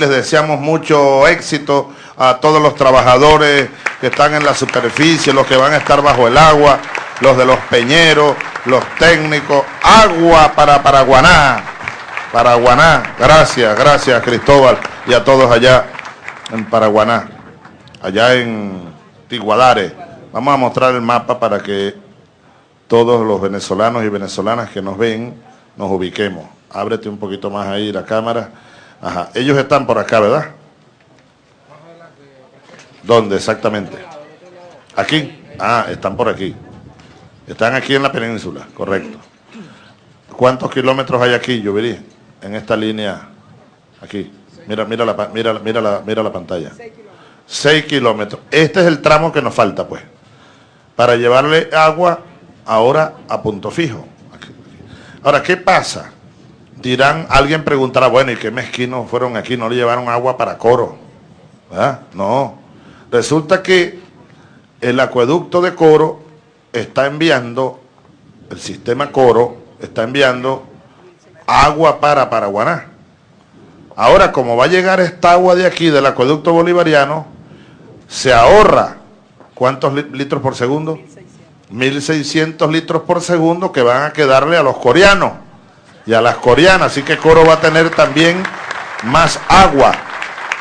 Les deseamos mucho éxito a todos los trabajadores que están en la superficie, los que van a estar bajo el agua, los de los peñeros, los técnicos. Agua para Paraguaná. Paraguaná. Gracias, gracias Cristóbal y a todos allá en Paraguaná, allá en Tiguadare. Vamos a mostrar el mapa para que todos los venezolanos y venezolanas que nos ven nos ubiquemos. Ábrete un poquito más ahí la cámara. Ajá. Ellos están por acá, ¿verdad? ¿Dónde exactamente? ¿Aquí? Ah, están por aquí. Están aquí en la península, correcto. ¿Cuántos kilómetros hay aquí, yo vería, en esta línea? Aquí. Mira, mira la, mira, mira la, mira la pantalla. Seis kilómetros. Este es el tramo que nos falta, pues. Para llevarle agua ahora a punto fijo. Ahora, ¿qué pasa? Dirán, alguien preguntará, bueno, ¿y qué mezquinos fueron aquí? ¿No le llevaron agua para Coro? ¿verdad? No. Resulta que el acueducto de Coro está enviando, el sistema Coro está enviando agua para Paraguaná. Ahora, como va a llegar esta agua de aquí, del acueducto bolivariano, se ahorra, ¿cuántos litros por segundo? 1.600 litros por segundo que van a quedarle a los coreanos y a las coreanas, así que Coro va a tener también más agua,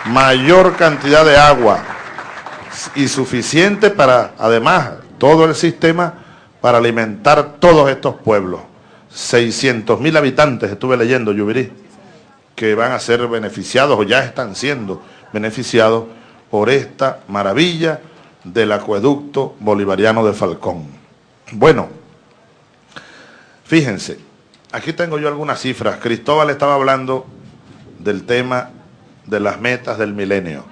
mayor cantidad de agua y suficiente para, además, todo el sistema para alimentar todos estos pueblos. 600 mil habitantes, estuve leyendo, Yubirí, que van a ser beneficiados o ya están siendo beneficiados por esta maravilla del acueducto bolivariano de Falcón. Bueno, fíjense, Aquí tengo yo algunas cifras. Cristóbal estaba hablando del tema de las metas del milenio.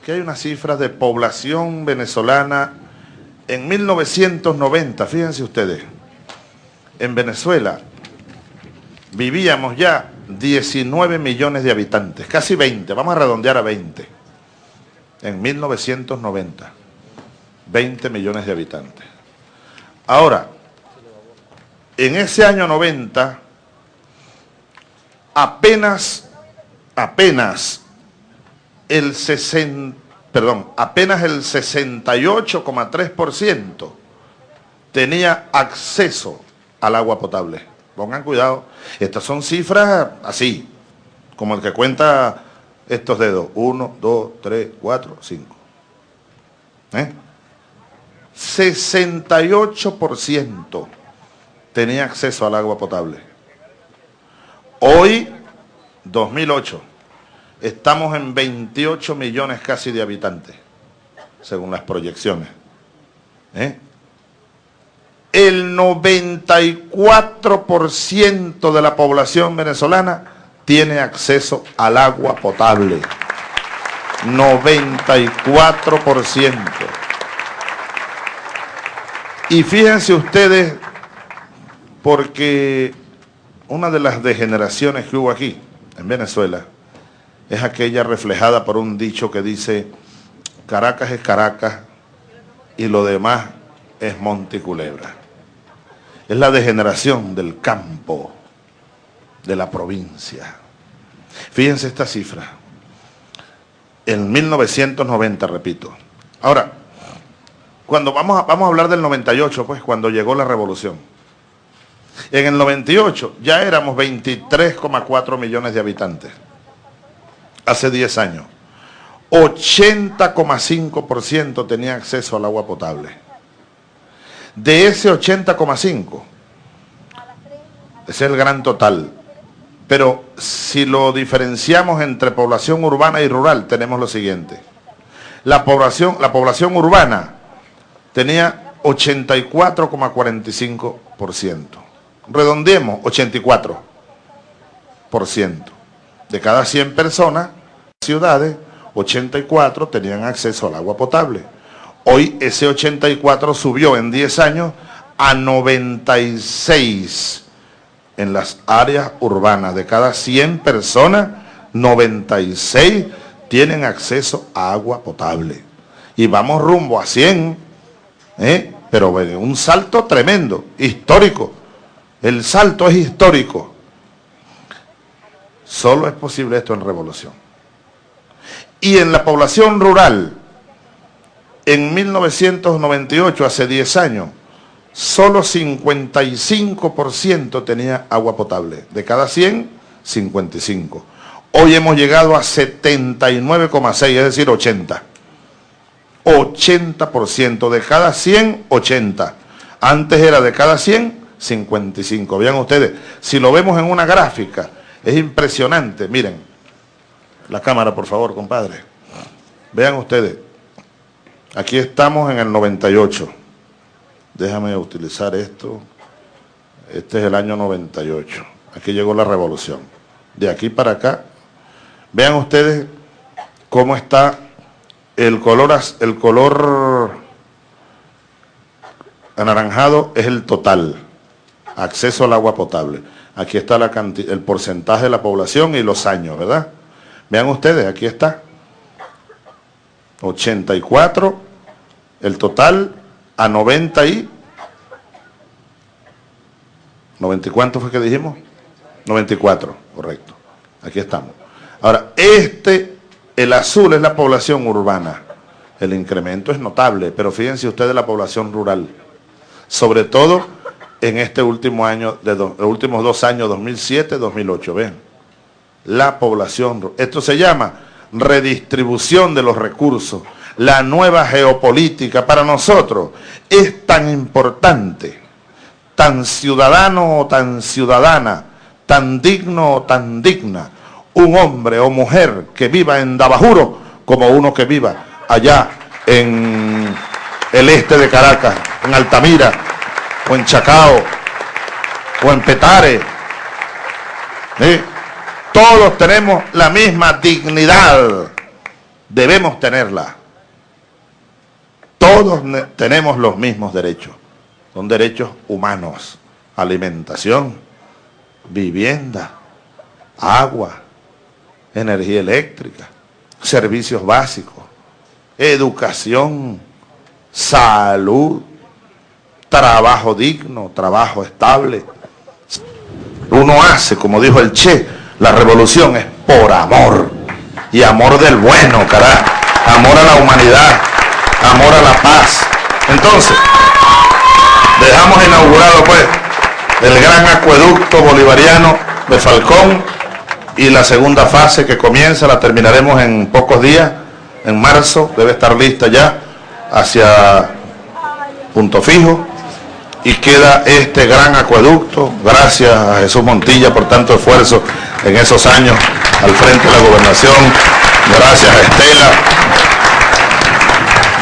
Aquí hay unas cifras de población venezolana en 1990, fíjense ustedes, en Venezuela vivíamos ya 19 millones de habitantes, casi 20, vamos a redondear a 20, en 1990, 20 millones de habitantes. Ahora, en ese año 90, apenas, el 60, perdón, apenas el 68,3% tenía acceso al agua potable. Pongan cuidado, estas son cifras así, como el que cuenta estos dedos. 1, 2, 3, 4, 5. ¿Eh? 68% tenía acceso al agua potable. Hoy, 2008, estamos en 28 millones casi de habitantes, según las proyecciones. ¿Eh? El 94% de la población venezolana tiene acceso al agua potable. 94%. Y fíjense ustedes porque una de las degeneraciones que hubo aquí, en Venezuela, es aquella reflejada por un dicho que dice, Caracas es Caracas y lo demás es Monte Culebra. Es la degeneración del campo, de la provincia. Fíjense esta cifra. En 1990, repito. Ahora, cuando vamos a, vamos a hablar del 98, pues, cuando llegó la revolución. En el 98 ya éramos 23,4 millones de habitantes. Hace 10 años. 80,5% tenía acceso al agua potable. De ese 80,5, ese es el gran total. Pero si lo diferenciamos entre población urbana y rural, tenemos lo siguiente. La población, la población urbana tenía 84,45% redondeemos, 84%. De cada 100 personas, ciudades, 84 tenían acceso al agua potable. Hoy ese 84 subió en 10 años a 96 en las áreas urbanas. De cada 100 personas, 96 tienen acceso a agua potable. Y vamos rumbo a 100, ¿eh? pero un salto tremendo, histórico. El salto es histórico. Solo es posible esto en revolución. Y en la población rural, en 1998, hace 10 años, solo 55% tenía agua potable. De cada 100, 55. Hoy hemos llegado a 79,6, es decir, 80. 80%. De cada 100, 80. Antes era de cada 100, 55. Vean ustedes, si lo vemos en una gráfica, es impresionante. Miren, la cámara, por favor, compadre. Vean ustedes, aquí estamos en el 98. Déjame utilizar esto. Este es el año 98. Aquí llegó la revolución. De aquí para acá, vean ustedes cómo está el color, el color anaranjado es el total, acceso al agua potable. Aquí está la el porcentaje de la población y los años, ¿verdad? Vean ustedes, aquí está. 84, el total a 90 y... ¿90 y cuánto fue que dijimos? 94, correcto. Aquí estamos. Ahora, este, el azul es la población urbana. El incremento es notable, pero fíjense ustedes la población rural. Sobre todo en este último año, de los últimos dos años, 2007-2008. Ven, la población. Esto se llama redistribución de los recursos. La nueva geopolítica para nosotros es tan importante, tan ciudadano o tan ciudadana, tan digno o tan digna, un hombre o mujer que viva en Dabajuro como uno que viva allá en el este de Caracas, en Altamira, o en Chacao, o en Petare. Todos tenemos la misma dignidad. Debemos tenerla. Todos tenemos los mismos derechos. Son derechos humanos. Alimentación, vivienda, agua, energía eléctrica, servicios básicos, educación, salud, trabajo digno, trabajo estable. Uno hace, como dijo el Che, la revolución es por amor. Y amor del bueno, carajo. Amor a la humanidad, amor a la paz. Entonces, dejamos inaugurado pues el gran acueducto bolivariano de Falcón y la segunda fase que comienza, la terminaremos en pocos días, en marzo, debe estar lista ya hacia punto fijo y queda este gran acueducto, gracias a Jesús Montilla por tanto esfuerzo en esos años al frente de la gobernación, gracias a Estela,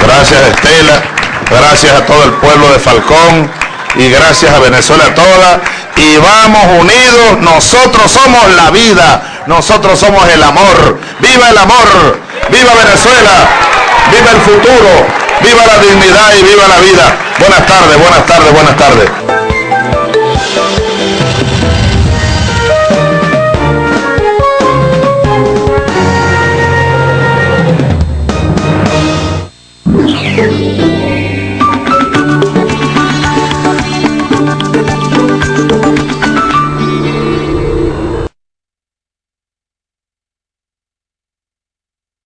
gracias a Estela, gracias a todo el pueblo de Falcón. Y gracias a Venezuela toda. Y vamos unidos, nosotros somos la vida, nosotros somos el amor, viva el amor, viva Venezuela, viva el futuro, viva la dignidad y viva la vida. Buenas tardes, buenas tardes, buenas tardes.